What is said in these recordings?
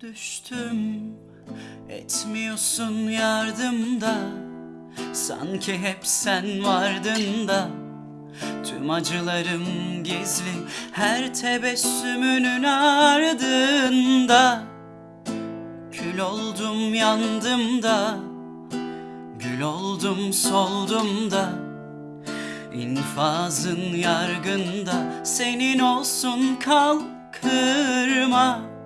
Düştüm. Etmiyorsun yardımda. Sanki hep sen vardın da. Tüm acılarım gizli. Her tebessümünün ardında. Kül oldum yandım da. Gül oldum soldum da. İnfazın yargında. Senin olsun kal kırma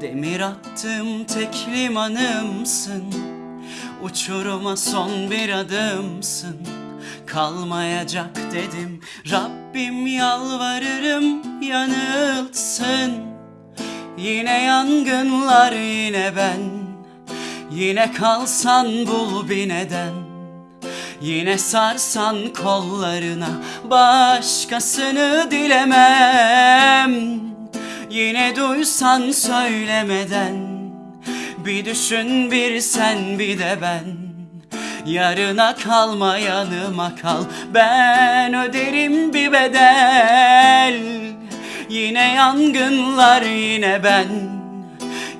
Demir attım tek limanımsın. Uçuruma son bir adımsın. Kalmayacak dedim Rabbim yalvarırım yanılsın. Yine yangınlar yine ben. Yine kalsan bul bir neden. Yine sarsan kollarına Başkasını dilemem Yine duysan söylemeden Bir düşün bir sen bir de ben. Yarına kalma yanıma kal Ben öderim bir bedel. Yine yangınlar yine ben.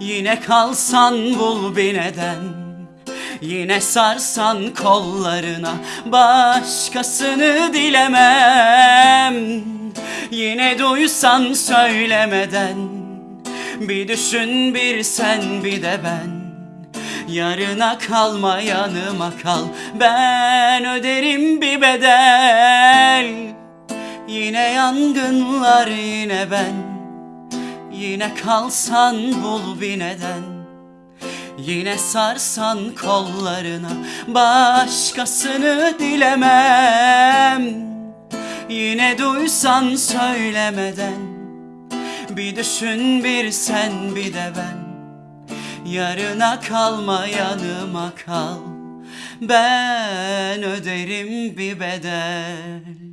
Yine kalsan bul bir neden. Yine sarsan kollarına Başkasını dilemem Yine duysan söylemeden Bir düşün bir sen bir de ben. Yarına kalma yanıma kal Ben öderim bir bedel. Yine yangınlar yine ben Yine kalsan bul bir neden. Yine sarsan kollarına Başkasını dilemem Yine duysan söylemeden. Bir düşün bir sen bir de ben. Yarına kalma yanıma kal. Ben öderim bir bedel